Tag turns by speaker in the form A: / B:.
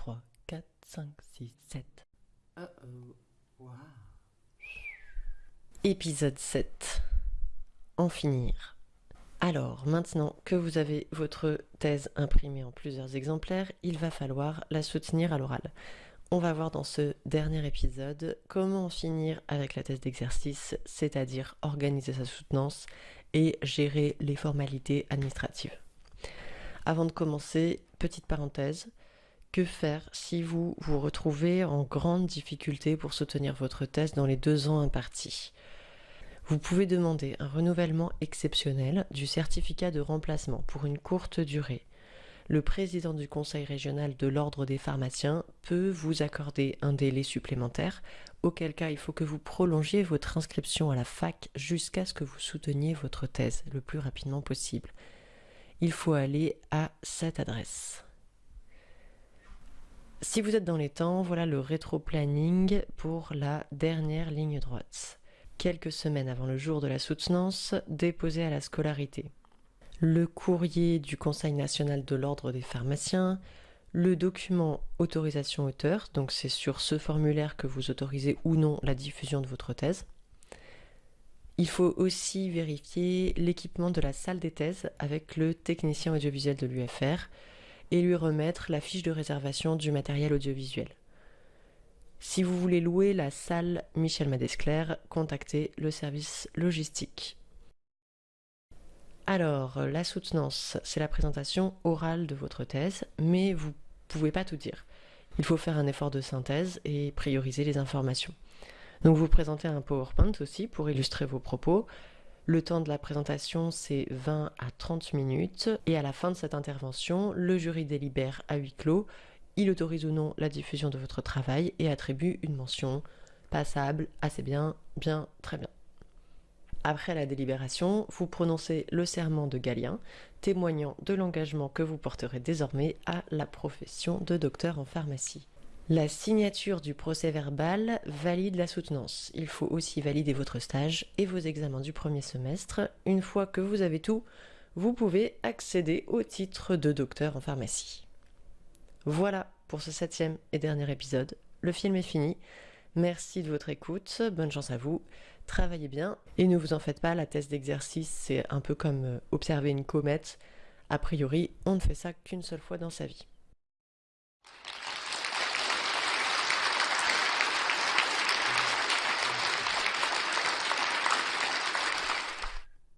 A: 3, 4, 5, 6, 7.
B: Uh oh. Wow.
A: Épisode 7. En finir. Alors, maintenant que vous avez votre thèse imprimée en plusieurs exemplaires, il va falloir la soutenir à l'oral. On va voir dans ce dernier épisode comment en finir avec la thèse d'exercice, c'est-à-dire organiser sa soutenance et gérer les formalités administratives. Avant de commencer, petite parenthèse, que faire si vous vous retrouvez en grande difficulté pour soutenir votre thèse dans les deux ans impartis? Vous pouvez demander un renouvellement exceptionnel du certificat de remplacement pour une courte durée. Le président du conseil régional de l'ordre des pharmaciens peut vous accorder un délai supplémentaire, auquel cas il faut que vous prolongiez votre inscription à la fac jusqu'à ce que vous souteniez votre thèse le plus rapidement possible. Il faut aller à cette adresse. Si vous êtes dans les temps, voilà le rétro-planning pour la dernière ligne droite. Quelques semaines avant le jour de la soutenance, déposé à la scolarité. Le courrier du Conseil national de l'ordre des pharmaciens, le document autorisation auteur, donc c'est sur ce formulaire que vous autorisez ou non la diffusion de votre thèse. Il faut aussi vérifier l'équipement de la salle des thèses avec le technicien audiovisuel de l'UFR, et lui remettre la fiche de réservation du matériel audiovisuel. Si vous voulez louer la salle Michel Madesclair, contactez le service logistique. Alors, la soutenance, c'est la présentation orale de votre thèse, mais vous ne pouvez pas tout dire. Il faut faire un effort de synthèse et prioriser les informations. Donc vous présentez un PowerPoint aussi pour illustrer vos propos, le temps de la présentation, c'est 20 à 30 minutes. Et à la fin de cette intervention, le jury délibère à huis clos. Il autorise ou non la diffusion de votre travail et attribue une mention passable, assez bien, bien, très bien. Après la délibération, vous prononcez le serment de Galien, témoignant de l'engagement que vous porterez désormais à la profession de docteur en pharmacie. La signature du procès verbal valide la soutenance. Il faut aussi valider votre stage et vos examens du premier semestre. Une fois que vous avez tout, vous pouvez accéder au titre de docteur en pharmacie. Voilà pour ce septième et dernier épisode. Le film est fini. Merci de votre écoute. Bonne chance à vous. Travaillez bien. Et ne vous en faites pas, la thèse d'exercice, c'est un peu comme euh, observer une comète. A priori, on ne fait ça qu'une seule fois dans sa vie.